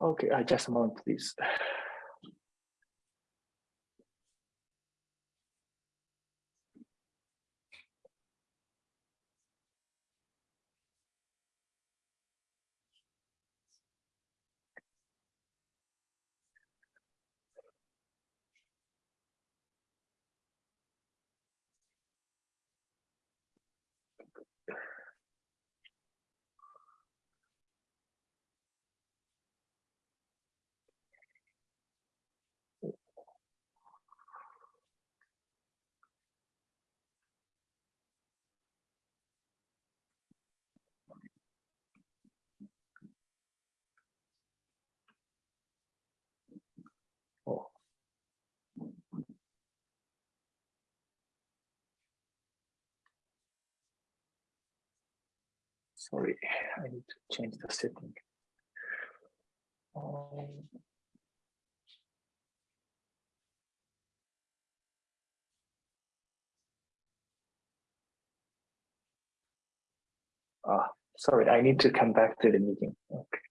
Okay, I just mount this. Oh. Sorry, I need to change the setting. Um, Ah, sorry, I need to come back to the meeting. Okay.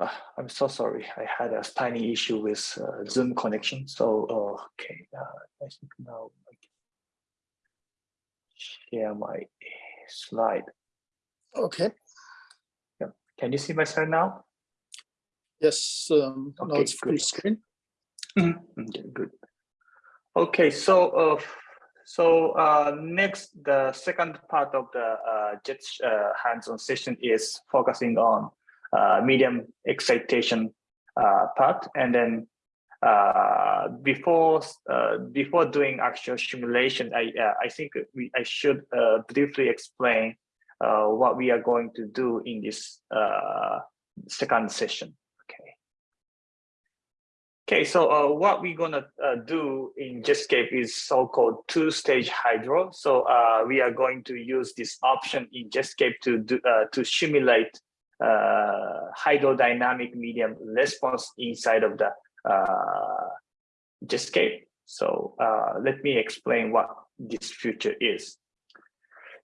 Uh, I'm so sorry. I had a tiny issue with uh, Zoom connection. So, uh, okay, I think now I can share my slide. Okay. Yeah. Can you see my slide now? Yes. Um, now it's full screen. Okay, good. Okay, so uh, so uh, next, the second part of the uh, JET uh, hands-on session is focusing on uh, medium excitation uh, part, and then uh, before uh, before doing actual simulation, I uh, I think we I should uh, briefly explain uh, what we are going to do in this uh, second session. Okay. Okay, so uh, what we're gonna uh, do in Jetscape is so-called two-stage hydro. So uh, we are going to use this option in Jetscape to do uh, to simulate uh, hydrodynamic medium response inside of the uh, Jetscape. So uh, let me explain what this future is.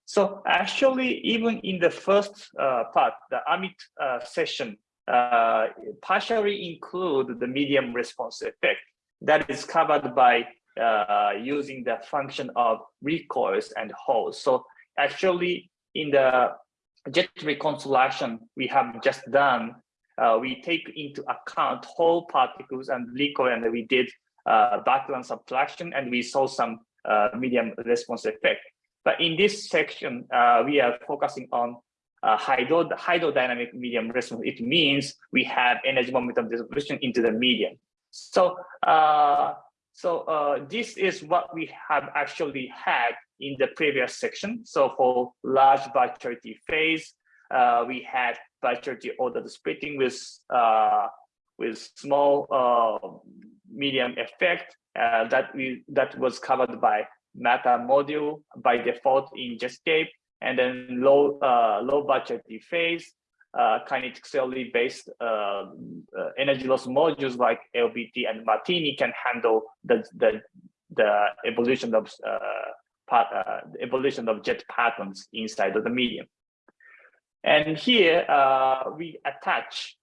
So actually, even in the first uh, part, the Amit uh, session uh, partially include the medium response effect that is covered by uh, using the function of recoils and holes. So actually, in the jet reconstruction we have just done, uh, we take into account whole particles and recoil, and we did uh, background subtraction, and we saw some uh, medium response effect. But in this section, uh, we are focusing on uh, hydro hydrodynamic medium response. It means we have energy momentum distribution into the medium. So, uh, So this is what we have actually had in the previous section. So for large virtuality phase, uh, we had virtuality order splitting with uh, with small uh, medium effect uh, that we that was covered by MATTER module by default in Jetscape, and then low uh, low virtuality phase uh, kinetically based uh, uh, energy loss modules like LBT and Martini can handle the the the evolution of uh, the evolution of jet partons inside of the medium. And here uh, we attach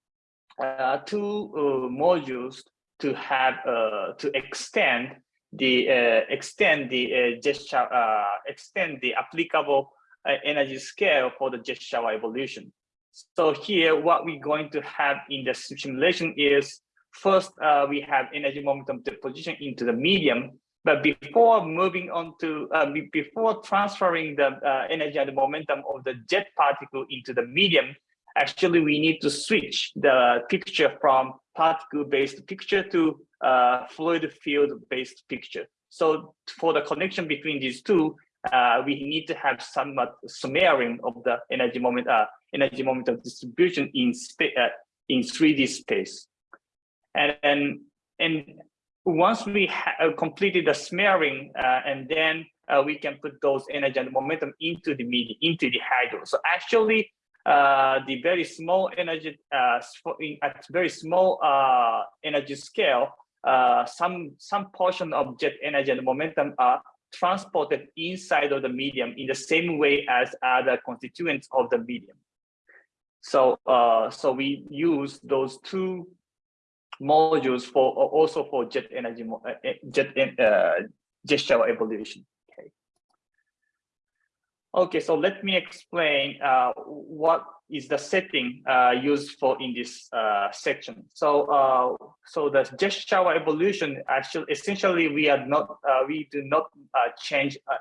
uh, two uh, modules to have uh, to extend the uh, extend the uh, uh, extend the applicable uh, energy scale for the jet shower evolution. So here, what we're going to have in the simulation is first uh, we have energy momentum deposition into the medium, but before moving on to uh, before transferring the uh, energy and the momentum of the jet particle into the medium, actually we need to switch the picture from particle-based picture to uh, fluid field-based picture. So for the connection between these two, uh, we need to have somewhat smearing of the energy moment, uh, energy momentum distribution in uh, in 3D space. And, and, and once we have completed the smearing, uh, and then uh, we can put those energy and momentum into the media, into the hydro. So actually, uh, the very small energy, uh, at very small uh, energy scale, uh, some some portion of jet energy and momentum are transported inside of the medium in the same way as other constituents of the medium. So, uh, so we use those two modules for also for jet energy, uh, uh, jet uh, shower evolution. Okay. Okay, so let me explain uh, what is the setting uh, used for in this uh, section. So, uh, so the shower evolution actually essentially we are not uh, we do not uh, change uh,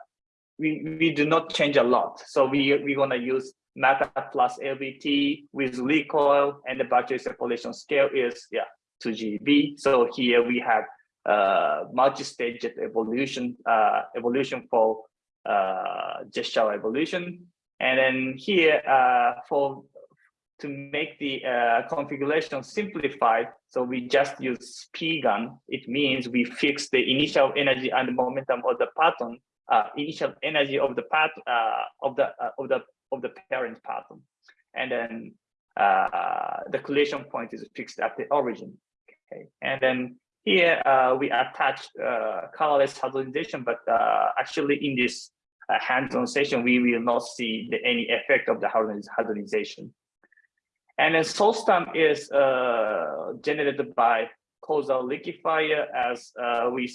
we we do not change a lot. So we we're gonna use MATTER plus LBT with recoil and the virtuality separation scale is yeah 2 GeV. So here we have uh, multi-stage evolution uh, evolution for uh, evolution. And then here uh, for to make the uh, configuration simplified, so we just use P gun. It means we fix the initial energy and momentum of the parton, uh, initial energy of the path uh, of the uh, of the of the parent parton, and then uh, the collision point is fixed at the origin. Okay, and then here uh, we attach uh, colorless hadronization, but uh, actually in this uh, hands-on session, we will not see the, any effect of the hadroniz- And then source term is uh, generated by causal liquefier as uh, we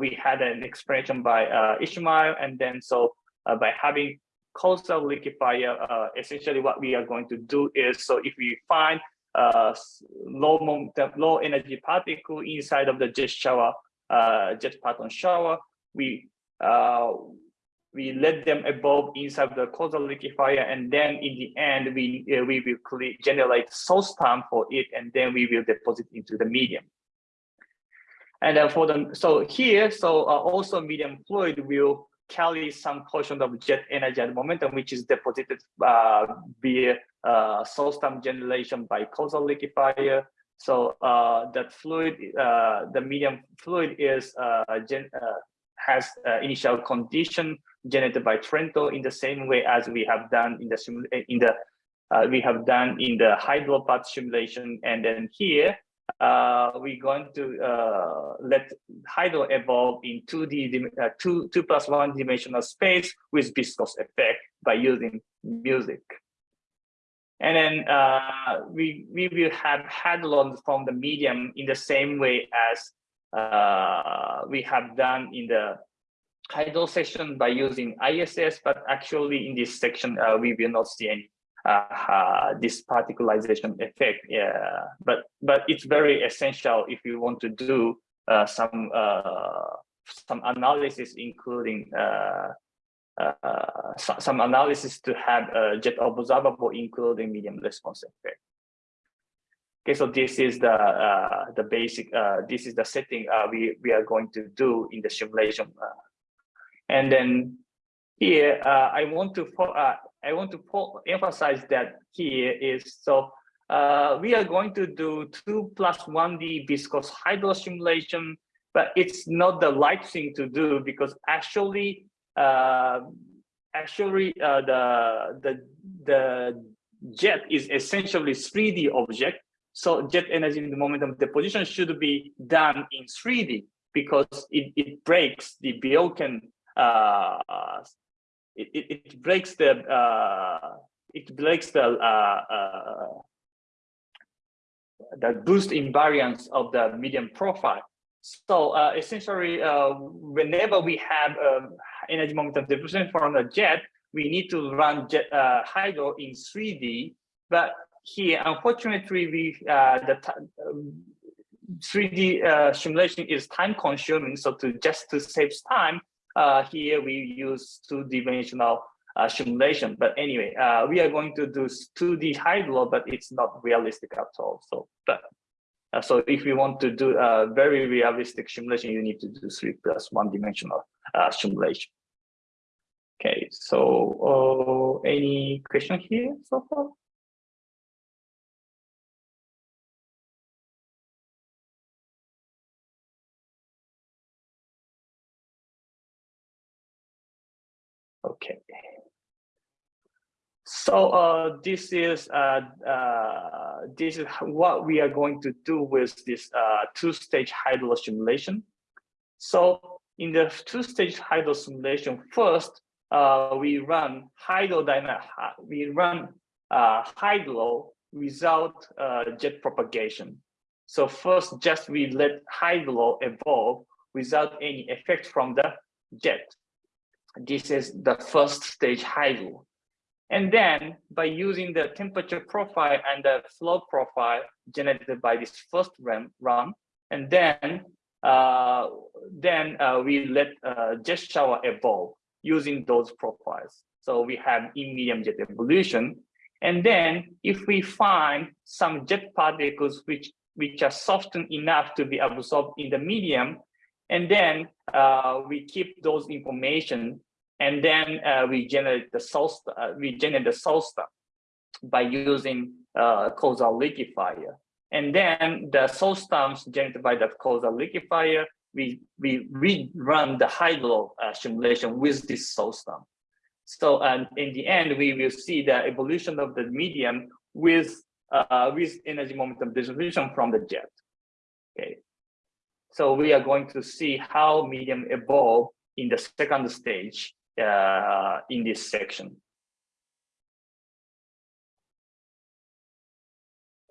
we had an expression by Ishmael, and then so by having causal liquefier, essentially what we are going to do is so if we find uh, low low energy particle inside of the jet shower, uh, jet parton shower, we uh, we let them evolve inside the causal liquefier, and then in the end, we uh, we will cre- generate source term for it, and then we will deposit into the medium. And then for the so here, so uh, also medium fluid will carry some portion of jet energy and momentum, which is deposited uh, via uh, time generation by causal liquefier. So uh, that fluid, uh, the medium fluid is uh, gen, uh, has initial condition generated by Trento in the same way as we have done in the in the we have done in the hydropath simulation, and then here uh, we're going to uh, let hydro evolve in 2D uh, two two plus one dimensional space with viscous effect by using music. And then uh, we we will have hadrons from the medium in the same way as uh, we have done in the hydro section by using ISS, but actually in this section, uh, we will not see any uh, this particlization effect. Yeah, but but it's very essential if you want to do uh, some uh, some analysis, including uh, uh, some, some analysis to have uh, jet observable, including medium response effect. Okay, so this is the the basic. This is the setting we we are going to do in the simulation, and then here I want to I want to emphasize that here is so uh, we are going to do two plus one D viscous hydro simulation, but it's not the right thing to do because actually uh, actually uh, the the the jet is essentially 3D object. So jet energy the momentum deposition should be done in 3D because it, it breaks the Biot uh, it, it, it, breaks the uh, it breaks the uh, uh, the boost invariance of the medium profile. So uh, essentially, uh, whenever we have um, energy momentum deposition from the jet, we need to run jet, hydro in 3D. But here, unfortunately, we the 3D um, uh, simulation is time consuming. So to just to save time, uh, here we use two-dimensional uh, simulation. But anyway, uh, we are going to do 2D hydro, but it's not realistic at all. So, but uh, so if you want to do a very realistic simulation, you need to do three plus one dimensional uh, simulation. Okay, so uh, any question here so far? Okay. So uh, this is uh, uh, this is what we are going to do with this uh, two-stage hydro simulation. So in the two-stage hydro simulation, first uh, we run hydrodynamic. We run uh, hydro without jet propagation. So first, just we let hydro evolve without any effect from the jet. This is the first stage hydro. And then by using the temperature profile and the flow profile generated by this first run, run and then uh, then uh, we let uh, jet shower evolve using those profiles. So we have in medium jet evolution. And then if we find some jet particles which, which are softened enough to be absorbed in the medium, and then uh, we keep those information and then uh, we generate the source, uh, we generate the source by using uh, causal liquefier. And then the source generated by the causal liquefier, we, we rerun the hydro uh, simulation with this source. So and in the end, we will see the evolution of the medium with uh, with energy momentum distribution from the jet. Okay. So we are going to see how medium evolve in the second stage uh, in this section.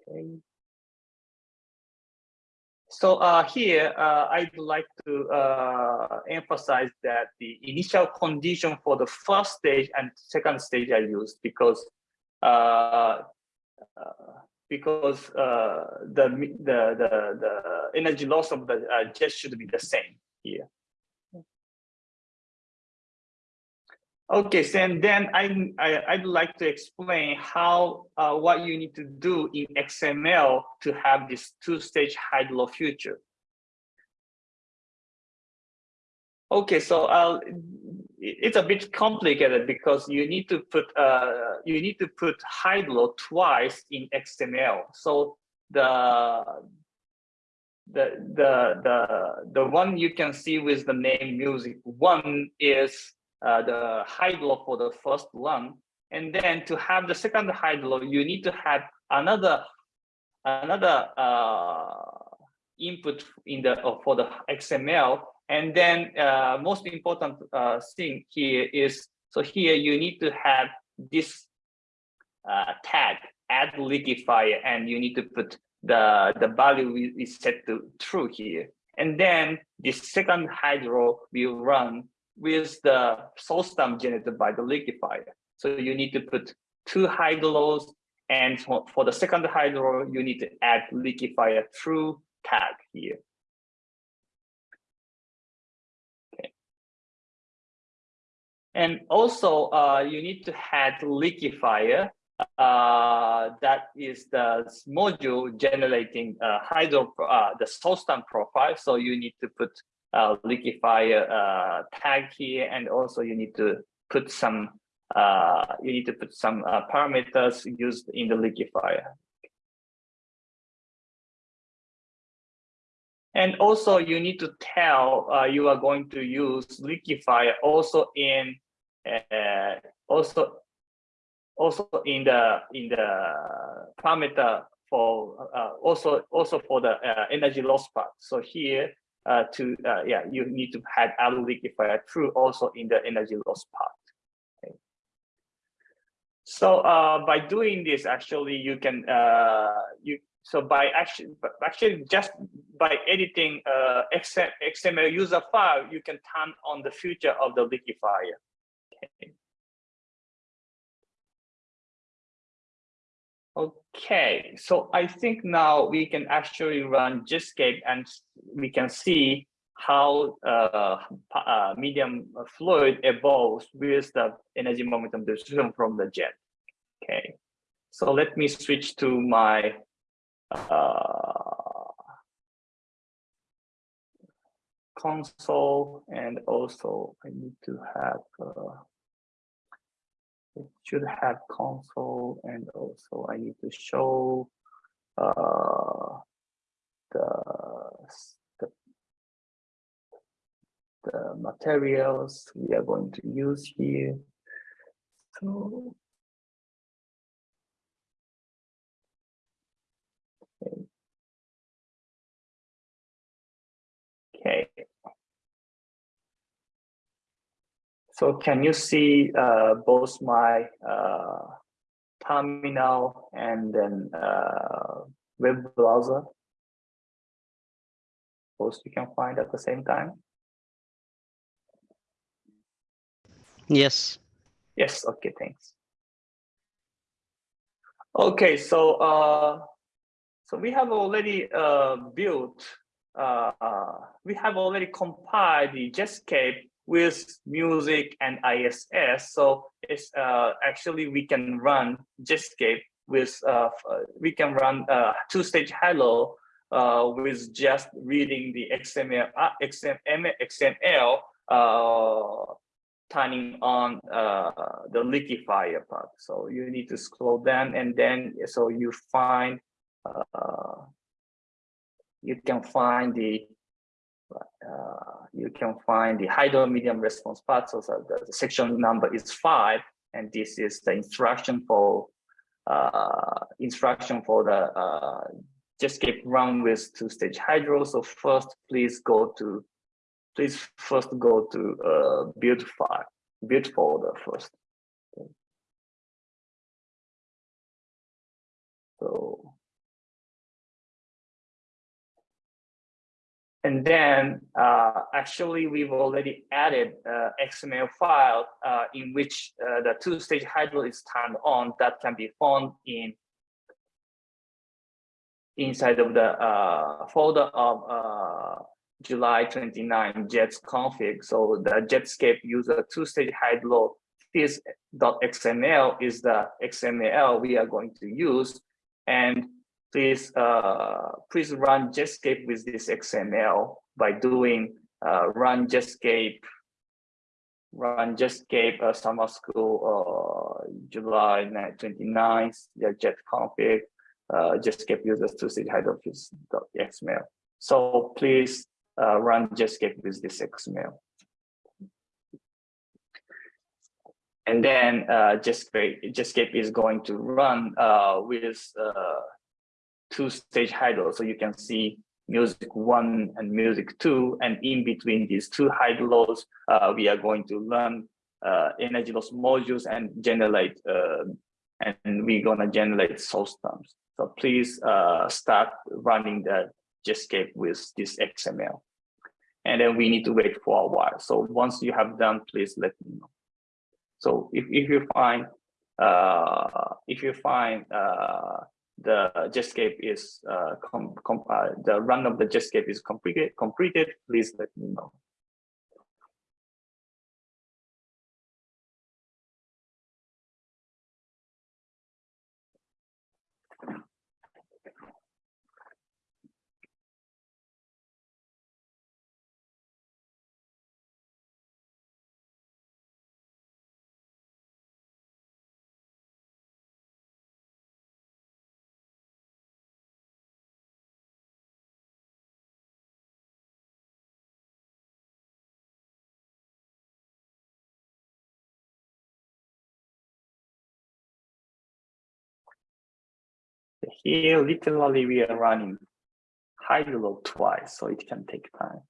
Okay. So uh, here, uh, I'd like to uh, emphasize that the initial condition for the first stage and second stage I used because uh, uh, because uh, the, the the the energy loss of the jet should be the same here. Okay, so and then I, I would like to explain how uh, what you need to do in XML to have this two-stage hydro future. Okay, so uh, it's a bit complicated because you need to put uh, you need to put hydro twice in XML. So the the the the the one you can see with the name music one is uh, the hydro for the first one. And then to have the second hydro, you need to have another another uh, input in the uh, for the XML. And then uh, most important uh, thing here is so here you need to have this uh, tag add liquefier, and you need to put the the value is set to true here. And then the second hydro will run with the source term generated by the liquefier. So you need to put two hydros, and for, for the second hydro, you need to add liquefier true tag here. And also, uh, you need to add liquefier uh, that is the module generating uh, hydro uh, the source term profile. So you need to put uh, liquefier uh, tag here, and also you need to put some uh, you need to put some parameters used in the liquefier. And also you need to tell uh, you are going to use liquefier also in uh, also also in the in the parameter for uh, also also for the uh, energy loss part. So here uh, to uh, yeah you need to add add liquefier through also in the energy loss part. Okay. So by doing this, actually you can you so by actually actually just by editing uh, XML user file, you can turn on the future of the liquefier. Okay. Okay, so I think now we can actually run Jetscape and we can see how uh, uh, medium fluid evolves with the energy momentum distribution from the jet. Okay, so let me switch to my console and also I need to have uh, it should have console and also I need to show uh, the, the the materials we are going to use here. So okay. So can you see uh, both my uh, terminal and then uh, web browser? Both you can find at the same time? Yes. Yes, okay, thanks. Okay, so uh, so we have already uh, built, we have already compiled the Jetscape with music and ISS. So it's uh, actually we can run Jetscape with uh, we can run uh, two-stage hello uh, with just reading the XML uh, XML, XML uh, turning on uh, the liquefier part. So you need to scroll down and then so you find uh, you can find the uh, you can find the hydro medium response part. So the, the, section number is five, and this is the instruction for uh, instruction for the uh, Jetscape run with two-stage hydro. So first, please go to please first go to uh, build file, build folder first. So And then uh, actually we've already added uh, XML file uh, in which uh, the two-stage hydro is turned on that can be found in inside of the uh, folder of uh, July 29 Jets config. So the Jetscape user two-stage hydro fizz.xml is the XML we are going to use. And please uh, please run Jetscape with this XML by doing uh, run Jetscape run Jetscape uh, summer school uh, July 29th the jet config uh, Jetscape users to see hydrophys.xml. So please uh, run Jetscape with this XML. And then uh, Jetscape, Jetscape is going to run uh, with uh, two-stage hydro. So you can see music one and music two, and in between these two hydros, uh, we are going to learn uh, energy loss modules and generate, uh, and we're gonna generate source terms. So please uh, start running the Jetscape with this XML. And then we need to wait for a while. So once you have done, please let me know. So if, if you find, uh, if you find uh, the Jetscape is uh, uh, the run of the Jetscape is completed, completed, please let me know. Here literally we are running hydro twice, so it can take time.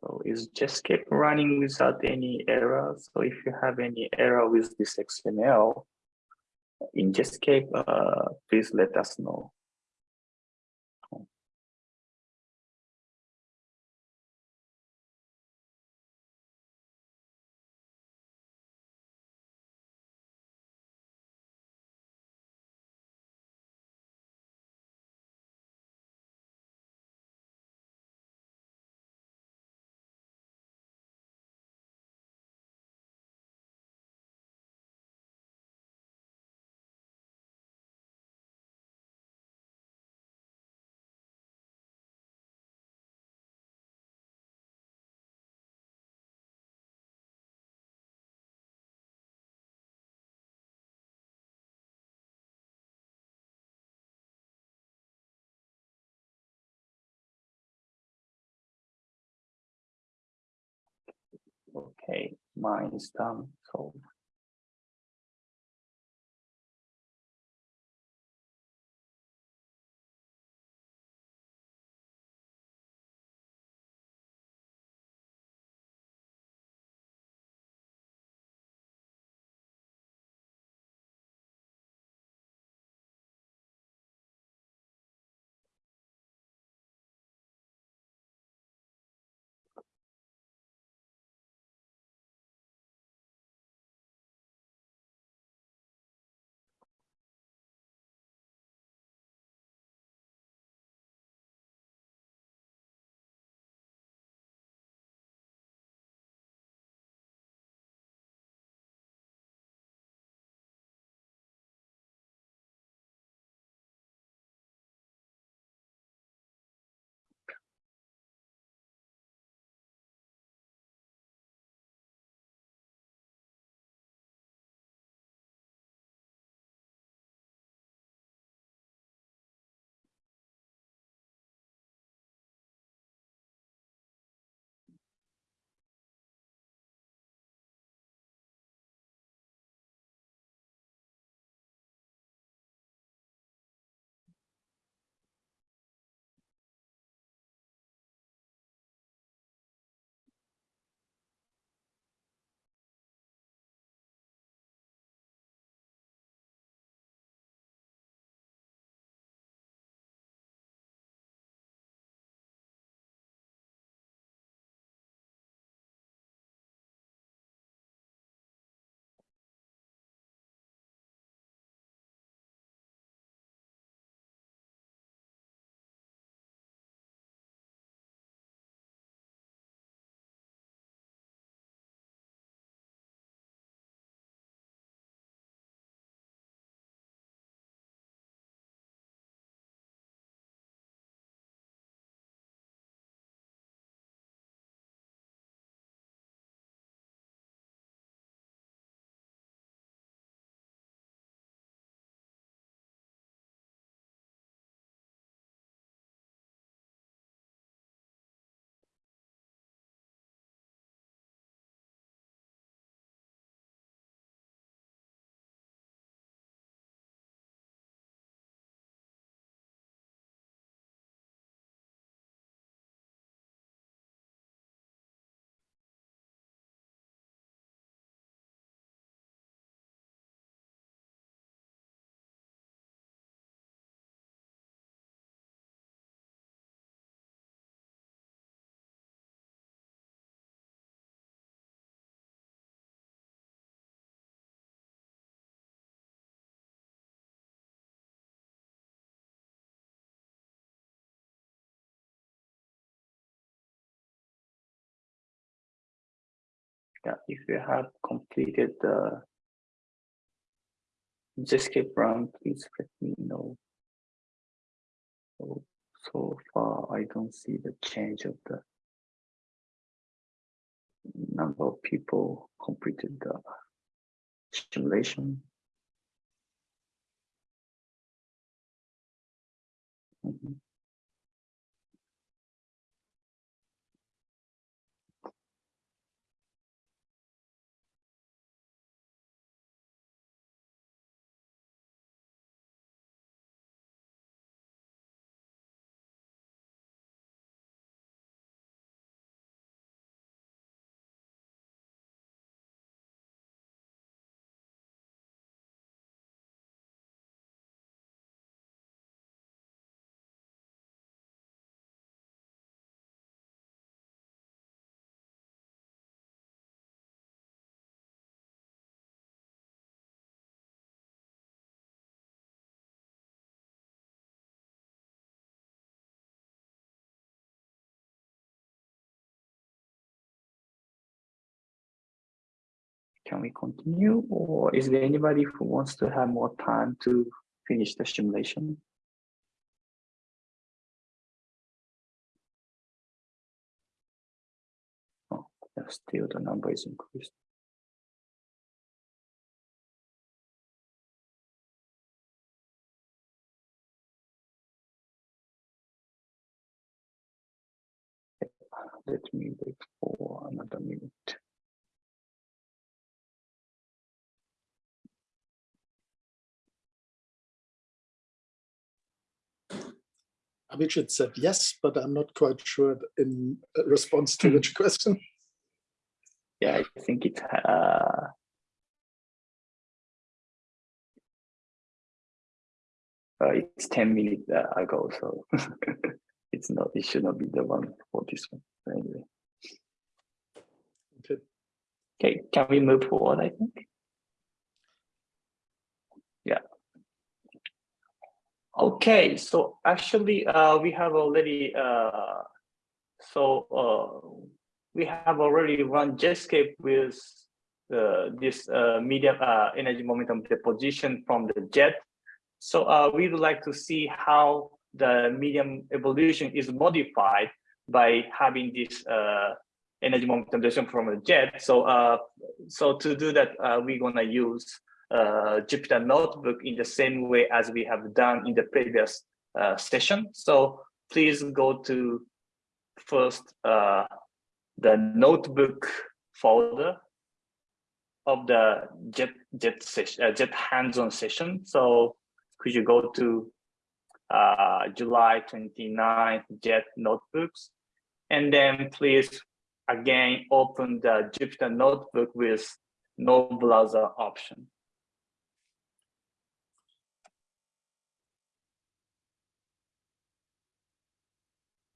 So it's just Jetscape running without any error? So if you have any error with this XML in Jetscape, uh, please let us know. Mine is done. Um, so yeah, if you have completed the Jetscape run, please let me know. So, so far, I don't see the change of the number of people completed the simulation. Mhm. Can we continue or is there anybody who wants to have more time to finish the simulation? Oh, still the number is increased. Let me wait for another minute. Abhijit said yes, but I'm not quite sure in response to which question. Yeah, I think it's uh uh, it's 10 minutes uh, ago, so it's not, it should not be the one for this one. Anyway. Okay. Okay, can we move forward, I think? Yeah. Okay, so actually, uh, we have already, uh, so uh, we have already run Jetscape with uh, this uh, medium uh, energy momentum deposition from the jet. So we would like to see how the medium evolution is modified by having this energy momentum deposition from the jet. So so to do that, we're gonna use uh, Jupyter Notebook in the same way as we have done in the previous uh, session. So please go to first uh, the notebook folder of the jet jet uh, jet hands-on session. So could you go to uh, july 29th jet notebooks? And then please again open the jupyter notebook with no browser option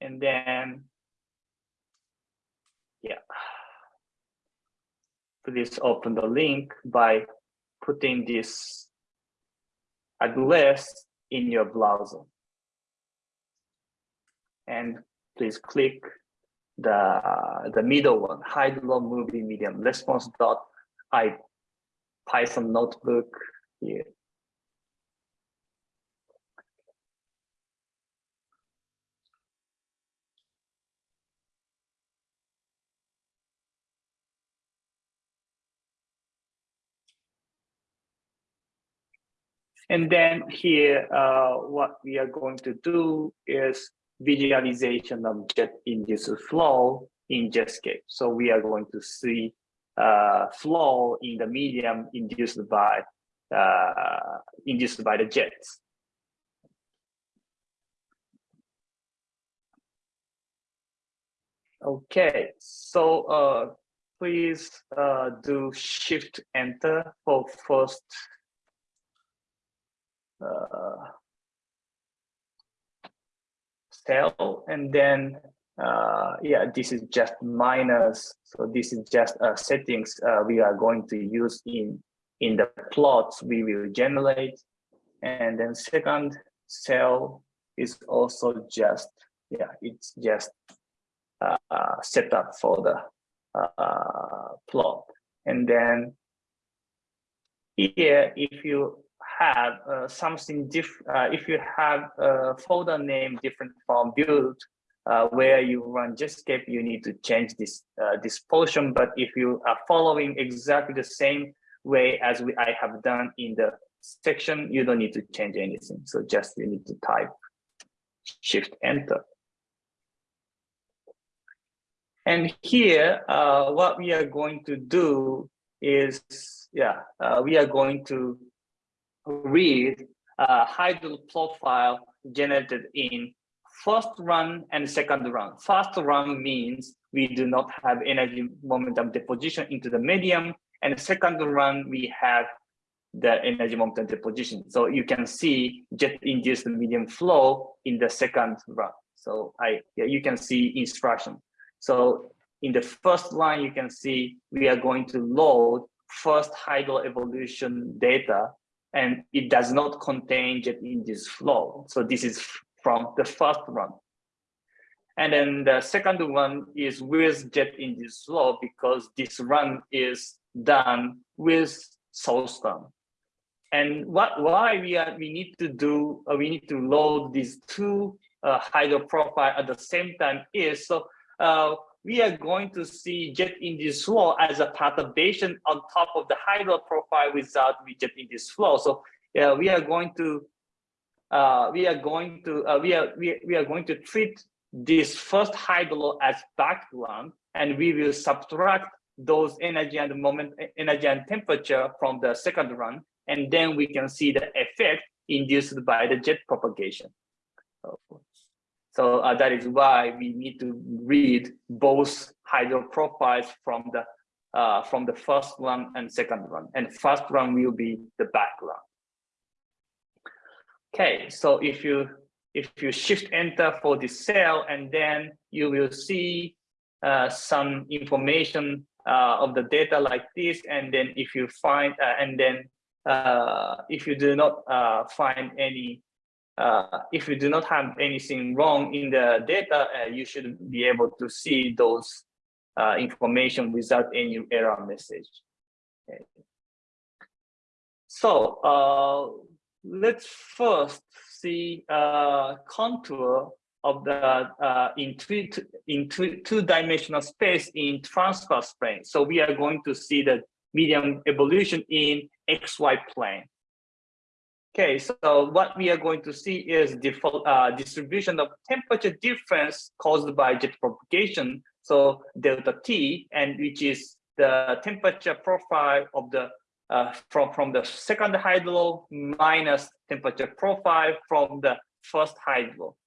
and then yeah please open the link by putting this address in your browser. And please click the the middle one hydro movie medium response dot i python notebook here And then here, uh, what we are going to do is visualization of jet induced flow in Jetscape. So we are going to see uh, flow in the medium induced by uh, induced by the jets. Okay, so uh, please uh, do shift enter for first uh, cell and then uh, yeah this is just minus. So this is just uh, settings uh, we are going to use in in the plots we will generate. And then second cell is also just yeah it's just uh, set up for the uh, plot. And then here, if you have uh, something different, uh, if you have a folder name different from build, uh, where you run Jetscape, you need to change this uh, this portion. But if you are following exactly the same way as we, I have done in the section, you don't need to change anything. So just you need to type Shift Enter. And here, uh, what we are going to do is, yeah, uh, we are going to read a hydro profile generated in first run and second run. First run means we do not have energy momentum deposition into the medium, and second run we have the energy momentum deposition. So you can see jet-induced medium flow in the second run. So I, yeah, you can see instruction. So in the first line, you can see we are going to load first hydro evolution data, and it does not contain jet-induced flow. So this is from the first run. And then the second one is with jet-induced flow because this run is done with source term. And what why we are we need to do uh, we need to load these two uh, hydro profile at the same time is so uh, we are going to see jet induced flow as a perturbation on top of the hydro profile without jet induced flow. So yeah, we are going to uh, we are going to uh, we are we, we are going to treat this first hydro as background, and we will subtract those energy and moment energy and temperature from the second run, and then we can see the effect induced by the jet propagation. So, uh, that is why we need to read both hydro profiles from the uh, from the first one and second one. And first one will be the background. Okay, so if you if you shift enter for the cell and then you will see uh, some information uh, of the data like this and then if you find uh, and then uh, if you do not find any uh, if you do not have anything wrong in the data, uh, you should be able to see those uh, information without any error message. Okay. So uh, let's first see uh, contour of the uh, in three in two, two dimensional space in transverse plane. So we are going to see the medium evolution in XY plane. Okay, so what we are going to see is the uh, distribution of temperature difference caused by jet propagation. So delta T, and which is the temperature profile of the uh, from from the second hydro minus temperature profile from the first hydro,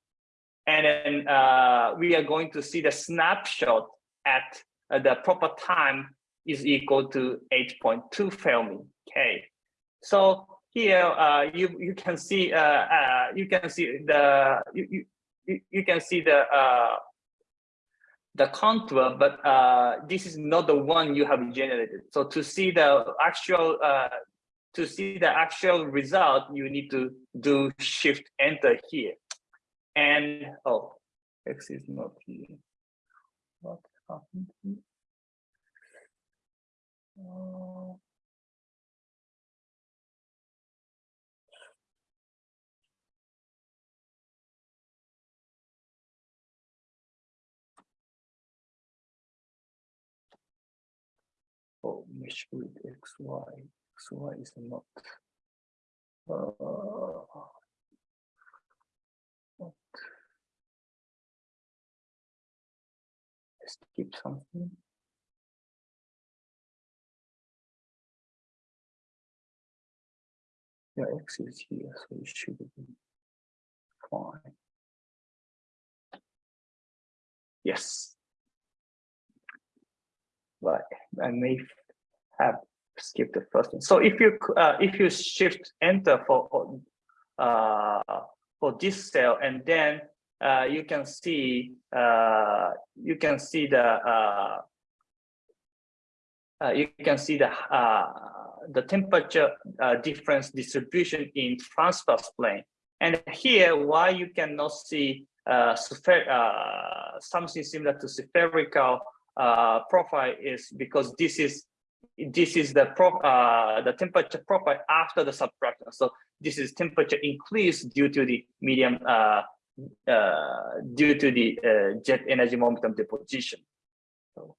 and then uh, we are going to see the snapshot at uh, the proper time is equal to 8.2 Fermi. Okay, so here uh, you you can see uh, uh, you can see the you you, you can see the uh, the contour, but uh, this is not the one you have generated. So to see the actual uh, to see the actual result, you need to do shift enter here. And oh, X is not here. What happened? Oh. Oh, mesh with xy. xy is not. Uh, what? Skip something. Yeah, x is here, so it should be fine. Yes. But I may have skipped the first one. So if you uh, if you shift enter for uh, for this cell and then uh, you can see uh, you can see the uh, uh, you can see the uh, the temperature uh, difference distribution in transverse plane. And here, why you cannot see uh, uh, something similar to spherical uh, profile is because this is this is the pro uh, the temperature profile after the subtraction. So this is temperature increase due to the medium uh, uh, due to the uh, jet energy momentum deposition. So,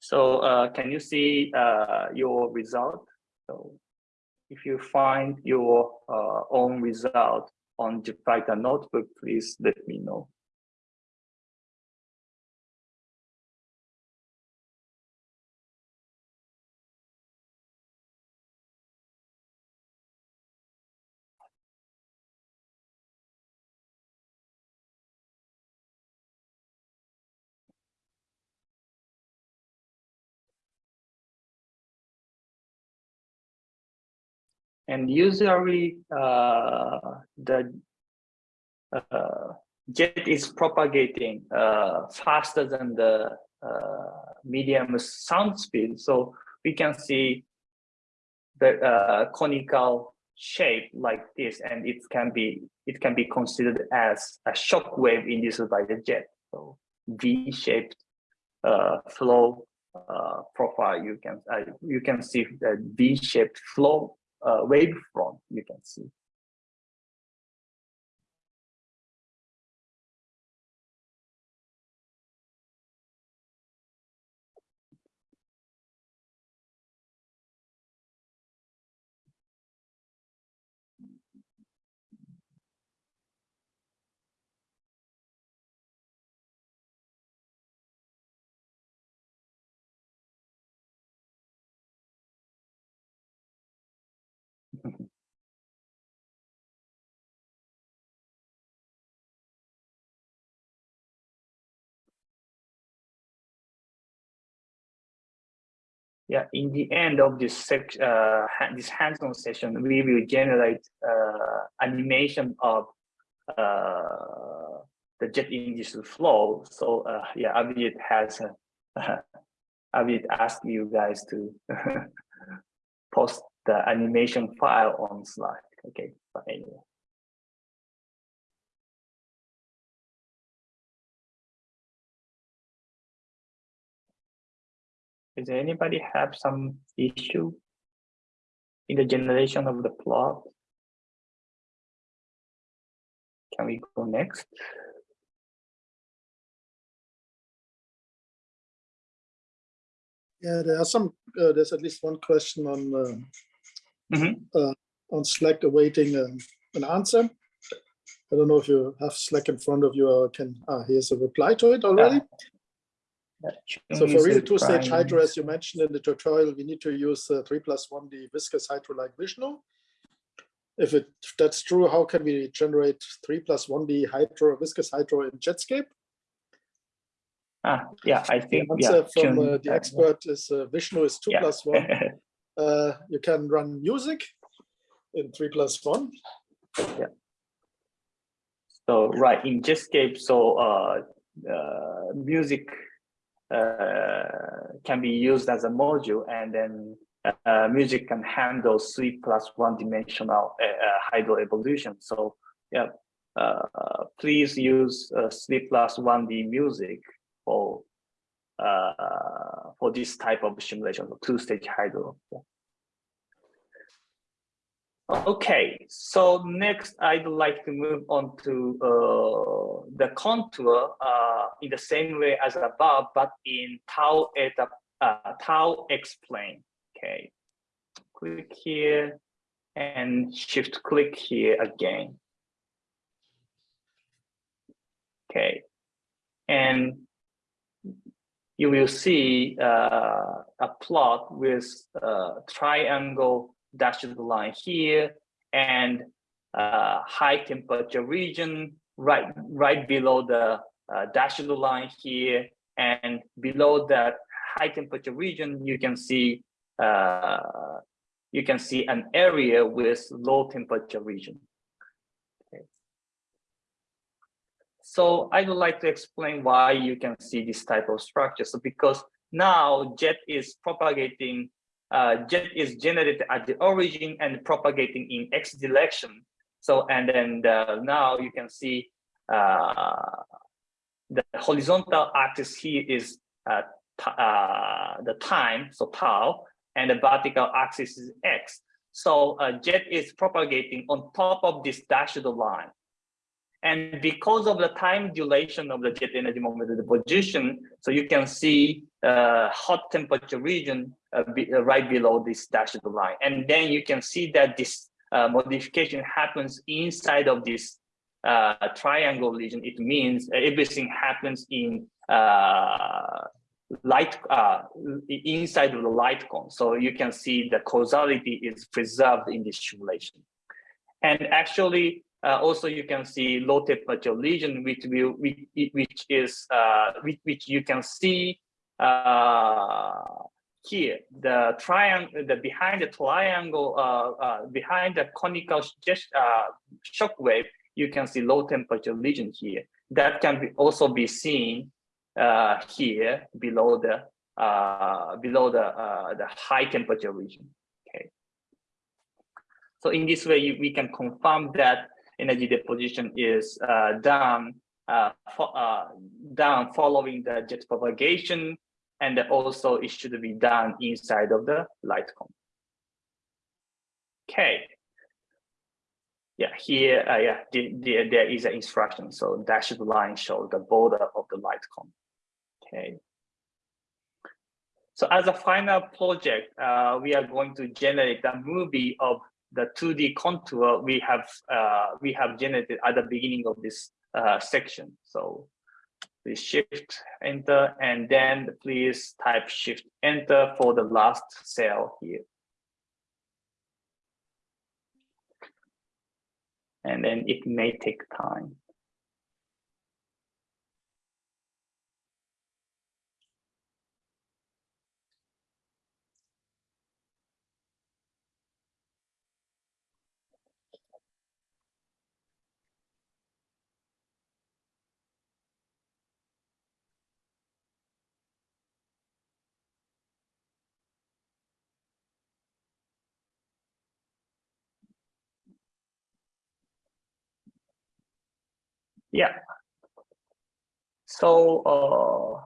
so uh, can you see your result? So if you find your own result on Jupyter notebook, please let me know. And usually uh, the uh, jet is propagating uh, faster than the uh, medium sound speed. So we can see the uh, conical shape like this, and it can be it can be considered as a shock wave induced by the jet. So V-shaped uh, flow profile. You can you can see the V-shaped flow uh, wavefront you can see. Yeah, in the end of this sec uh, this hands-on session, we will generate uh, animation of uh, the jet induced flow. So uh, yeah, Abhijit has uh, Abhijit asked you guys to post the animation file on Slack. Okay, but anyway. Does anybody have some issue in the generation of the plot? Can we go next? Yeah, there are some. Uh, there's at least one question on uh, mm -hmm. uh, on Slack awaiting um, an answer. I don't know if you have Slack in front of you or can. Ah, here's a reply to it already. So for real two-stage hydro, as you mentioned in the tutorial, we need to use uh, 3 plus 1D viscous hydro like Vishnu. If, it, if that's true, how can we generate 3 plus 1D hydro, viscous hydro in Jetscape? Ah, yeah, I think the answer yeah, from uh, the expert is uh, Vishnu is 2 yeah. plus 1. uh, you can run music in 3 plus 1. Yeah. So right in Jetscape, so uh, uh, music uh, Uh, can be used as a module and then uh, music can handle three plus one dimensional uh, uh hydro evolution. So yeah, uh, please use three plus one D music for for this type of simulation, two-stage hydro. Yeah. Okay, so next I'd like to move on to uh, the contour uh, in the same way as above, but in tau eta uh, tau x plane. Okay, click here and shift click here again. Okay, and you will see uh, a plot with uh, dashed line here. And uh, high temperature region right right below the uh, dashed line here. And below that high temperature region you can see uh, you can see an area with low temperature region. So i would like to explain why you can see this type of structure. So because now jet is propagating uh, jet is generated at the origin and propagating in x direction. So, and then the, now you can see uh, the horizontal axis here is uh, uh, the time, so tau, and the vertical axis is x. So jet is propagating on top of this dashed line. And because of the time duration of the jet energy momentum deposition, so you can see uh, hot temperature region uh, be, uh, right below this dashed line. And then you can see that this uh, modification happens inside of this uh, triangle region. It means everything happens in uh, light inside of the light cone. So you can see the causality is preserved in this simulation. And actually, uh, also, you can see low temperature region, which will which, is uh, which, which you can see uh, here. The triangle, the behind the triangle, uh, uh, behind the conical uh, shock wave, you can see low temperature region here. That can be also be seen here below the below the the high temperature region. Okay. So in this way, we can confirm that energy deposition is uh, done uh, for, uh, done following the jet propagation, and also it should be done inside of the light cone. Okay. Yeah, here, uh, yeah, the, the, there is an instruction. So dashed line shows the border of the light cone. Okay. So as a final project, uh, we are going to generate a movie of the 2D contour we have uh, we have generated at the beginning of this uh, section. So please shift enter and then please type shift enter for the last cell here. And then it may take time. Yeah. So uh,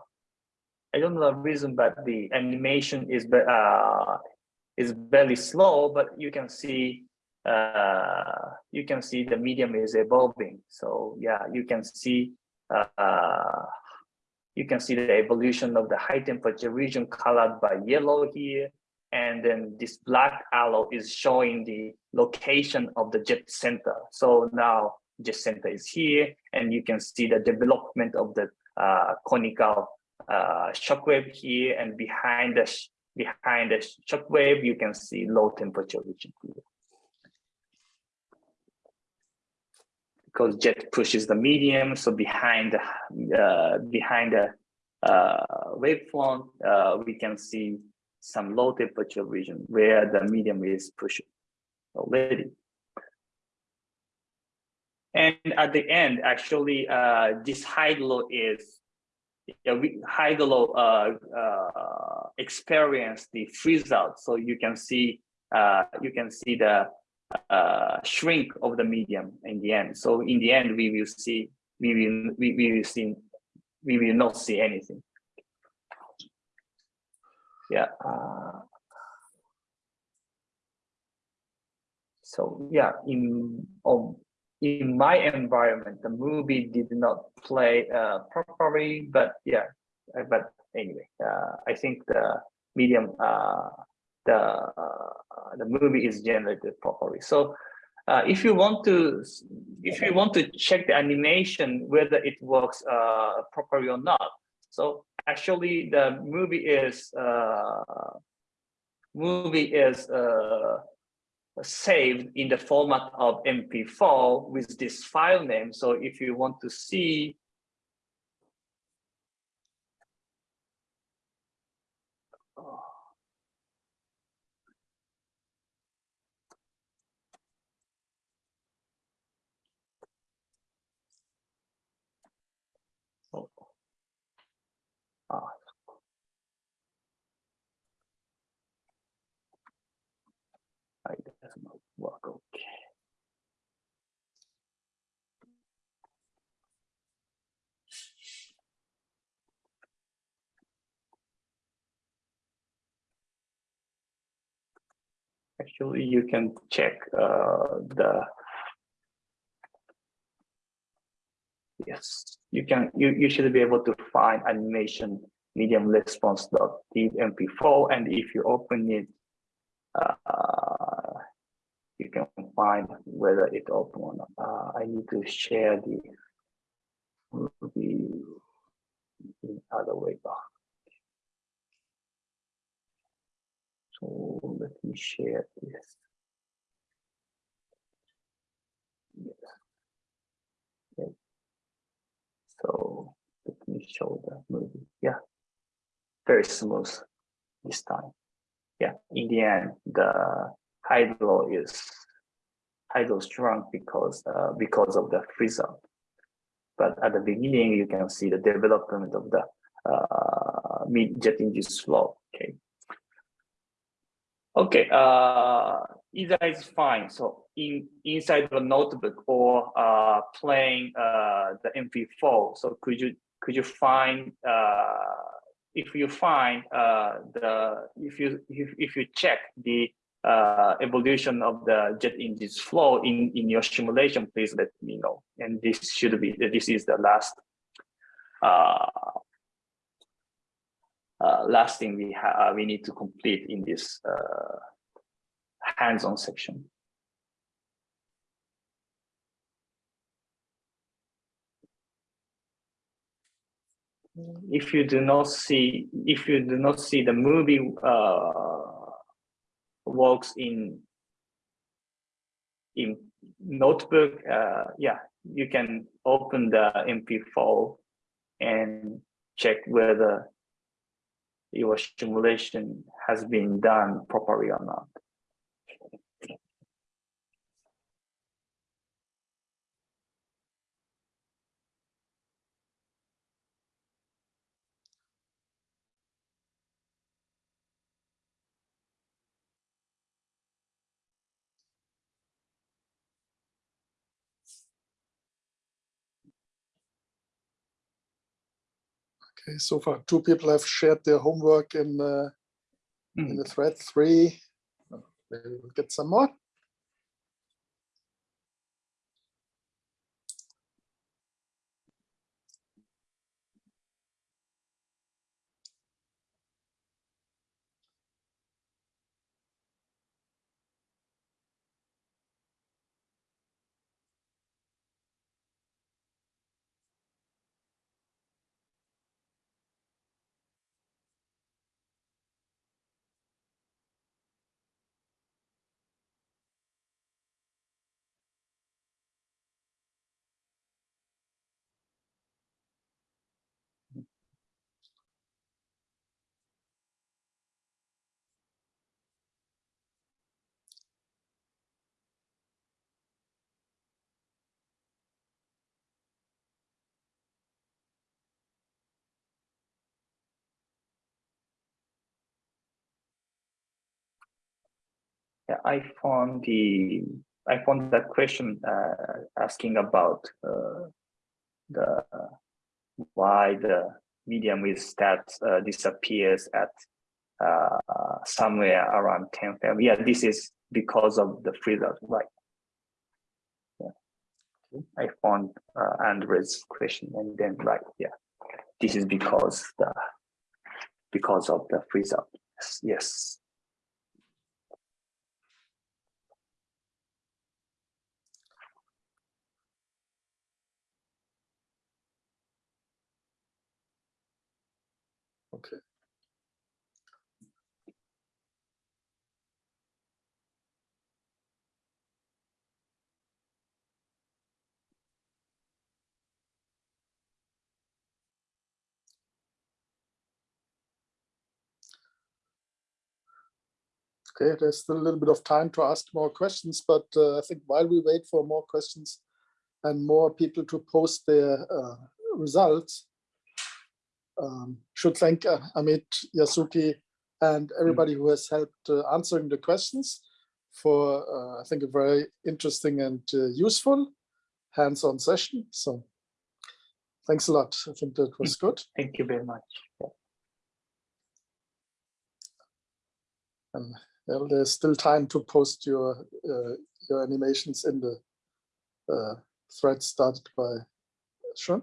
I don't know the reason, but the animation is uh, is very slow. But you can see uh, you can see the medium is evolving. So yeah, you can see uh, you can see the evolution of the high temperature region colored by yellow here. And then this black arrow is showing the location of the jet center. So now jet center is here, and you can see the development of the uh, conical uh, shockwave here, and behind the behind the shockwave, you can see low temperature region here. Because jet pushes the medium, so behind uh, behind the uh, wavefront, uh, we can see some low temperature region where the medium is pushing already. And at the end, actually, uh, this hydro is yeah, we hydro uh, uh, experience the freeze out. So you can see uh, you can see the uh, shrink of the medium in the end. So in the end, we will see we will we, we will see we will not see anything. Yeah. Uh, so yeah, in um, in my environment, the movie did not play uh, properly, but yeah, uh, but anyway, uh, I think the medium, uh, the uh, the movie is generated properly. So uh, if you want to, if you want to check the animation whether it works properly or not, so actually the movie is movie is saved in the format of MP4 with this file name. So if you want to see Oh. Ah, does not work okay. Actually, you can check uh, the yes, you can you, you should be able to find animation medium response dot mp4 and if you open it uh, you can find whether it open or not. Uh, I need to share the movie in other way back. So let me share this. Yes. Okay. So let me show the movie. Yeah, very smooth this time. Yeah, in the end, the hydro is hydro strong because uh, because of the freeze up. But at the beginning, you can see the development of the uh, mid jet induced flow. Okay. Okay, uh, either is fine. So in inside the notebook or uh, playing uh, the MP4. So could you could you find uh, if you find uh, the if you if, if you check the uh, evolution of the jet induced flow in in your simulation, please let me know. And this should be this is the last uh, last thing we have uh, we need to complete in this uh, hands-on section. If you do not see, if you do not see the movie works in in notebook, yeah, you can open the MP4 and check whether your simulation has been done properly or not. Okay, so far two people have shared their homework in uh, in Mm. the thread three. Maybe we'll get some more. I found the I found that question uh, asking about uh, the why the medium with stats uh, disappears at uh, somewhere around 10 FM. Yeah, this is because of the freeze out, right? Yeah. I found uh, Andre's question and then right, yeah, this is because the because of the freeze out. Yes. yes. Okay. Okay, there's still a little bit of time to ask more questions, but uh, I think while we wait for more questions and more people to post their uh, results, um, should thank uh, Amit, Yasuki, and everybody who has helped uh, answering the questions for, uh, I think, a very interesting and uh, useful hands-on session. So thanks a lot. I think that was good. Thank you very much. And Well, there's still time to post your uh, your animations in the uh, thread started by Sean.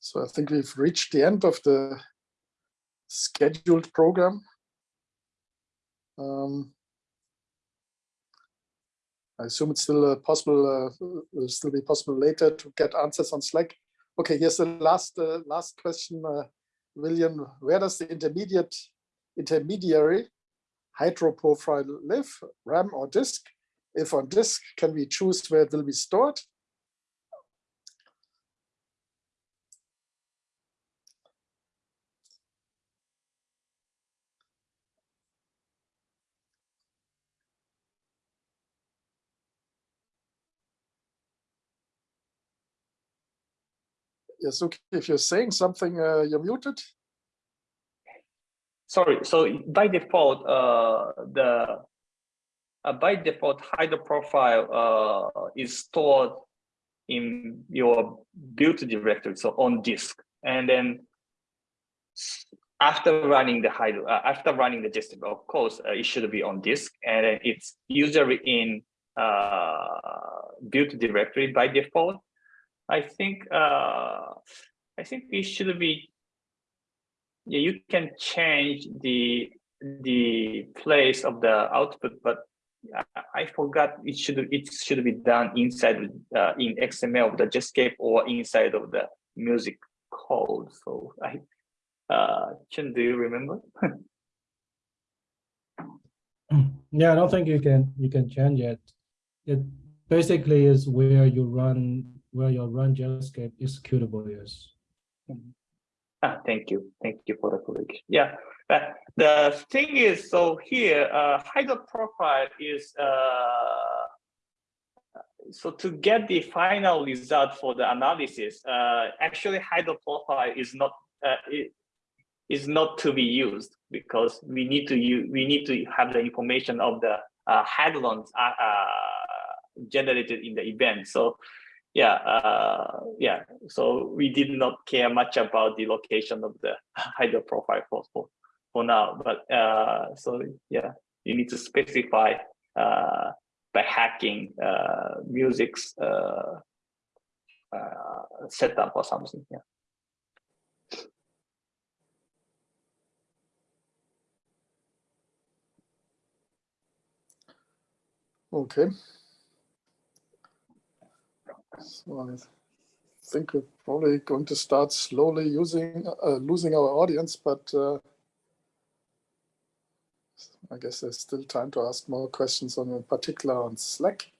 So I think we've reached the end of the scheduled program. Um, I assume it's still uh, possible, uh, will still be possible later to get answers on Slack. Okay, here's the last uh, last question, uh, William. Where does the intermediate intermediary hydro profile live, RAM or disk? If on disk, can we choose where it will be stored? Yes, okay. If you're saying something, uh, you're muted. Sorry. So by default, uh, the uh, by default hydro profile uh, is stored in your build directory, so on disk, and then after running the hydro, uh, after running the disk, of course, uh, it should be on disk, and it's usually in build directory by default. I think uh, I think it should be. Yeah, you can change the the place of the output, but I, I forgot it should it should be done inside uh, in XML of the Jetscape or inside of the music code. So I, uh, Chen, do you remember? yeah, I don't think you can you can change it. It basically is where you run where your run Jetscape executable is. Ah, thank you. Thank you for the correction. Yeah, the thing is, so here, uh, hydro profile is, uh, so to get the final result for the analysis, uh, actually hydro profile is not, uh, not to be used because we need to use, we need to have the information of the uh, hadrons uh, uh, generated in the event. So yeah, uh, yeah. So we did not care much about the location of the hydro profile for for, for now. But uh, so yeah, you need to specify uh, by hacking uh, music's uh, uh, setup or something. Yeah. Okay. So I think we're probably going to start slowly using, uh, losing our audience, but uh, I guess there's still time to ask more questions on, in particular on Slack,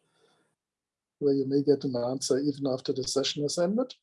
where you may get an answer even after the session has ended.